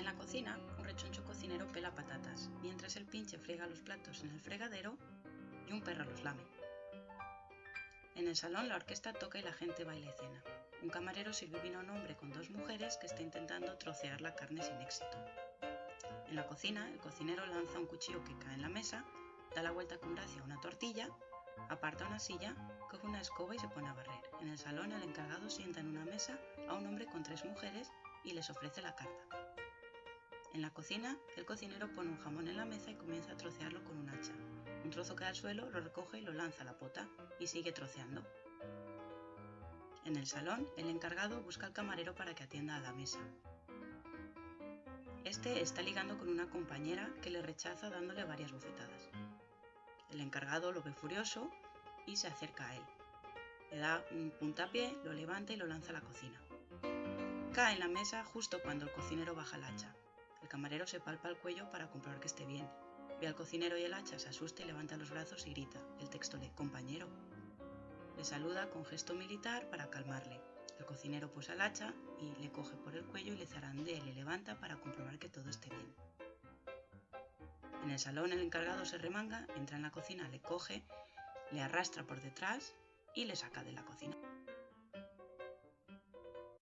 En la cocina, un rechoncho cocinero pela patatas, mientras el pinche friega los platos en el fregadero y un perro los lame. En el salón la orquesta toca y la gente baila cena. Un camarero sirve vino a un hombre con dos mujeres que está intentando trocear la carne sin éxito. En la cocina, el cocinero lanza un cuchillo que cae en la mesa, da la vuelta con gracia a una tortilla, aparta una silla, coge una escoba y se pone a barrer. En el salón, el encargado sienta en una mesa a un hombre con tres mujeres y les ofrece la carta. En la cocina, el cocinero pone un jamón en la mesa y comienza a trocearlo con un hacha. Un trozo cae al suelo, lo recoge y lo lanza a la pota y sigue troceando. En el salón, el encargado busca al camarero para que atienda a la mesa. Este está ligando con una compañera que le rechaza dándole varias bofetadas. El encargado lo ve furioso y se acerca a él. Le da un puntapié, lo levanta y lo lanza a la cocina. Cae en la mesa justo cuando el cocinero baja el hacha. El camarero se palpa el cuello para comprobar que esté bien. Ve al cocinero y el hacha, se asusta y levanta los brazos y grita. El texto lee, compañero. Le saluda con gesto militar para calmarle. El cocinero posa el hacha y le coge por el cuello y le zarandea y le levanta para comprobar que todo esté bien. En el salón el encargado se remanga, entra en la cocina, le coge, le arrastra por detrás y le saca de la cocina.